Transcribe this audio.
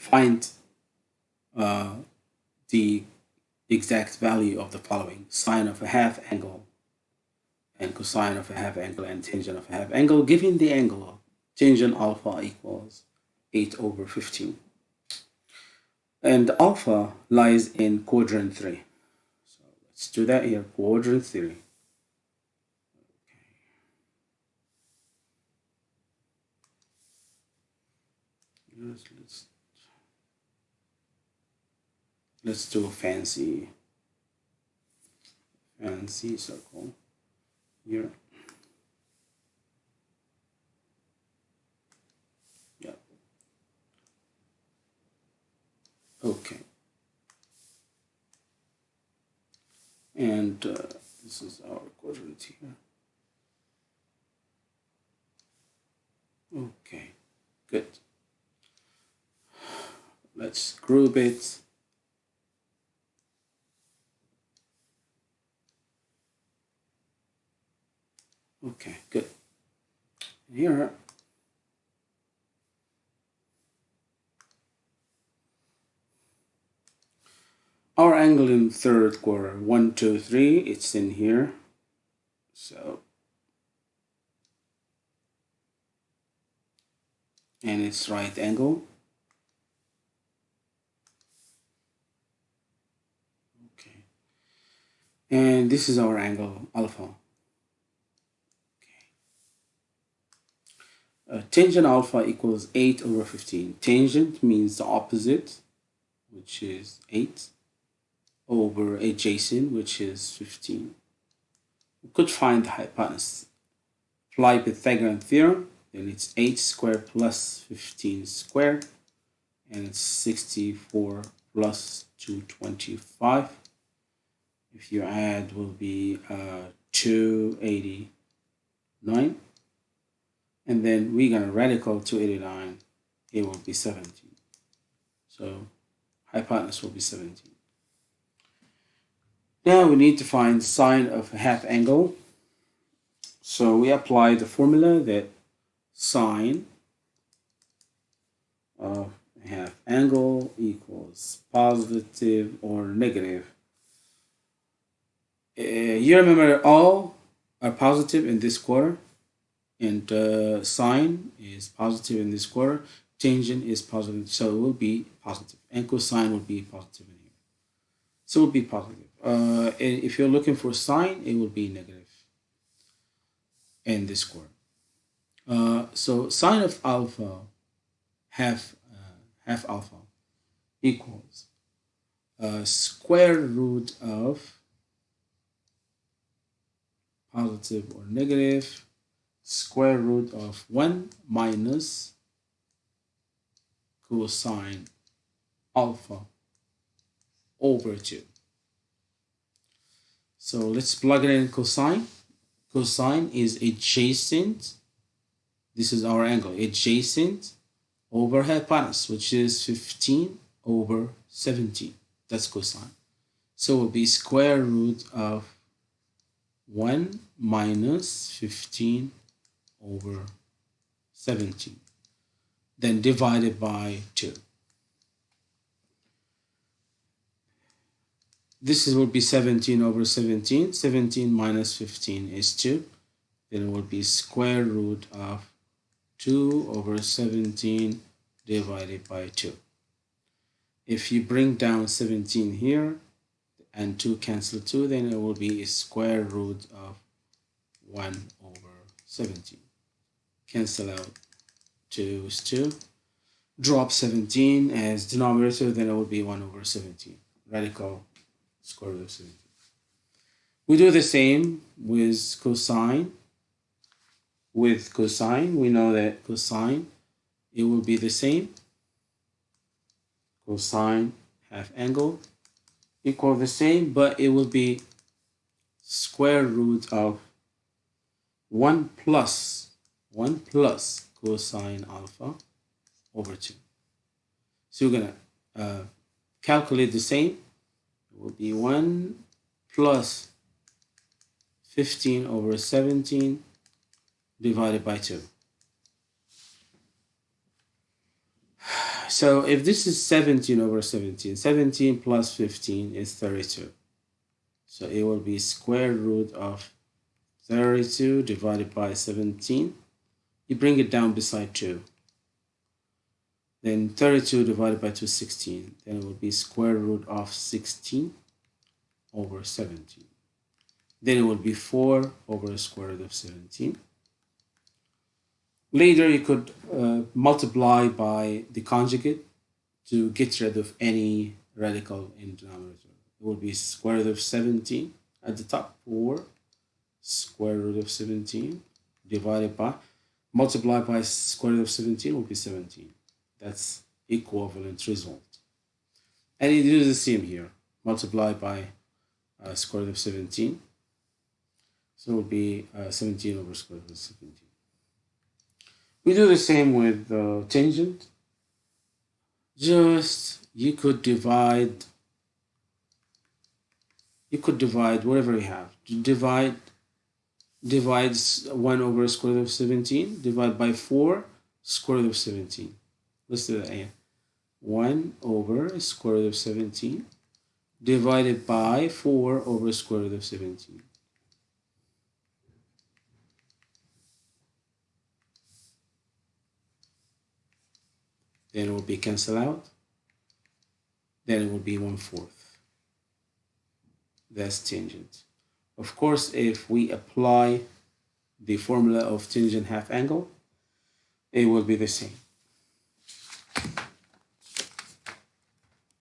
find uh, the exact value of the following. Sine of a half angle and cosine of a half angle and tangent of a half angle. Given the angle of tangent alpha equals 8 over 15 and alpha lies in quadrant 3 so let's do that here quadrant 3 let's, let's let's do a fancy fancy circle here. Yeah. Okay. And uh, this is our quadrant here. Okay good. Let's group it okay good here our angle in third quarter. One two three. It's in here. So. And it's right angle. Okay. And this is our angle alpha uh, tangent alpha equals 8 over 15 tangent means the opposite which is 8 over adjacent which is 15 we could find the hypotenuse. Apply Pythagorean theorem then it's 8 squared plus 15 squared and it's 64 plus 225 if you add will be uh, 289 and then we're going to radical 289 it will be 17 so hypotenuse will be 17 now we need to find sine of half angle. So we apply the formula that sine of half angle equals positive or negative. Uh, you remember all are positive in this quarter and uh, sine is positive in this quarter. Tangent is positive so it will be positive. and cosine will be positive in here. So it will be positive. Uh, if you're looking for sine it will be negative in this quarter. Uh, so sine of alpha half uh, half alpha equals uh, square root of positive or negative square root of 1 minus cosine alpha over 2. So let's plug it in cosine. Cosine is adjacent. This is our angle. Adjacent over hypotenuse, which is 15 over 17. That's cosine. So it will be square root of 1 minus 15 over 17 then divided by 2 this will be 17 over 17 17 minus 15 is 2 then it will be square root of 2 over 17 divided by 2 if you bring down 17 here and 2 cancel 2 then it will be square root of 1 over 17 cancel out 2 is 2 drop 17 as denominator then it will be 1 over 17 radical square root of 17 we do the same with cosine. With cosine we know that cosine it will be the same. Cosine half angle equal the same, but it will be square root of 1 plus 1 plus cosine alpha over 2. So you're going to uh, calculate the same. It will be 1 plus 15 over 17 divided by 2. So if this is 17 over 17, 17 plus 15 is 32. So it will be square root of 32 divided by 17. You bring it down beside 2. Then 32 divided by 2 is 16. Then it will be square root of 16 over 17. Then it will be 4 over square root of 17. Later, you could uh, multiply by the conjugate to get rid of any radical in denominator. It will be square root of 17 at the top, 4 square root of 17 divided by, multiply by square root of 17 will be 17. That's equivalent result. And you do the same here. Multiply by uh, square root of 17. So it will be uh, 17 over square root of 17. We do the same with uh, tangent. Just you could divide you could divide whatever you have. Divide divides 1 over square root of 17. Divide by 4 square root of 17. Let's do that again. 1 over square root of 17 divided by 4 over square root of 17. then it will be cancelled out then it will be one fourth that's tangent of course if we apply the formula of tangent half angle it will be the same